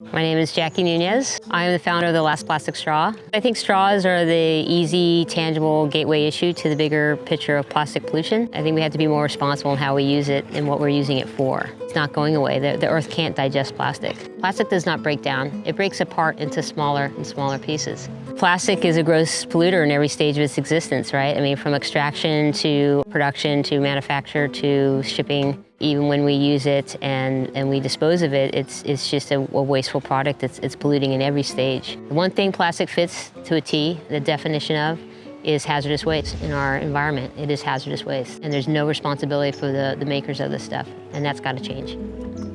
My name is Jackie Nunez. I am the founder of The Last Plastic Straw. I think straws are the easy, tangible gateway issue to the bigger picture of plastic pollution. I think we have to be more responsible in how we use it and what we're using it for. It's not going away. The, the earth can't digest plastic. Plastic does not break down. It breaks apart into smaller and smaller pieces. Plastic is a gross polluter in every stage of its existence, right? I mean, from extraction to production to manufacture to shipping even when we use it and, and we dispose of it, it's, it's just a, a wasteful product. It's, it's polluting in every stage. One thing plastic fits to a T, the definition of, is hazardous waste in our environment. It is hazardous waste. And there's no responsibility for the, the makers of this stuff, and that's got to change.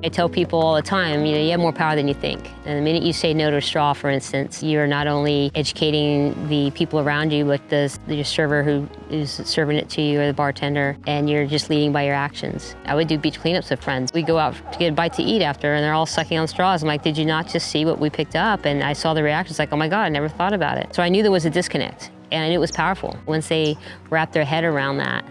I tell people all the time, you know, you have more power than you think. And the minute you say no to a straw, for instance, you're not only educating the people around you, but the, the server who is serving it to you or the bartender, and you're just leading by your actions. I would do beach cleanups with friends. We'd go out to get a bite to eat after, and they're all sucking on straws. I'm like, did you not just see what we picked up? And I saw the reactions like, oh my God, I never thought about it. So I knew there was a disconnect, and it was powerful. Once they wrapped their head around that,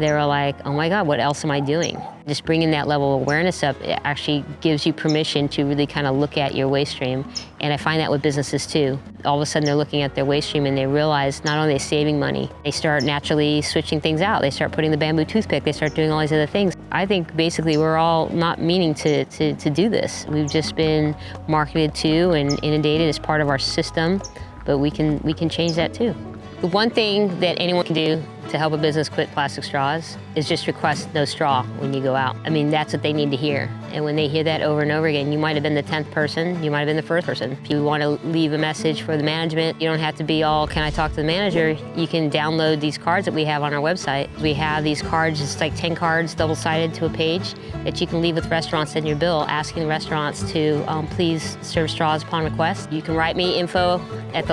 they were like, oh my God, what else am I doing? Just bringing that level of awareness up it actually gives you permission to really kind of look at your waste stream. And I find that with businesses too. All of a sudden they're looking at their waste stream and they realize not only are they saving money, they start naturally switching things out. They start putting the bamboo toothpick, they start doing all these other things. I think basically we're all not meaning to, to, to do this. We've just been marketed to and inundated as part of our system, but we can, we can change that too. The one thing that anyone can do to help a business quit plastic straws is just request no straw when you go out. I mean, that's what they need to hear. And when they hear that over and over again, you might have been the 10th person, you might have been the first person. If you want to leave a message for the management, you don't have to be all, can I talk to the manager? You can download these cards that we have on our website. We have these cards, it's like 10 cards double-sided to a page that you can leave with restaurants in your bill, asking the restaurants to um, please serve straws upon request. You can write me info at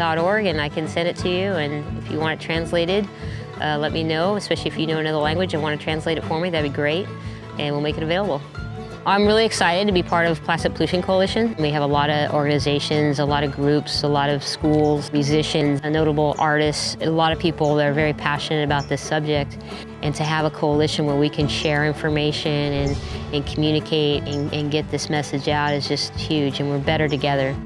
and I can send it to you. And if you want it translated, uh, let me know, especially if you know another language and want to translate it for me, that'd be great, and we'll make it available. I'm really excited to be part of Plastic Pollution Coalition. We have a lot of organizations, a lot of groups, a lot of schools, musicians, notable artists, a lot of people that are very passionate about this subject. And to have a coalition where we can share information and, and communicate and, and get this message out is just huge, and we're better together.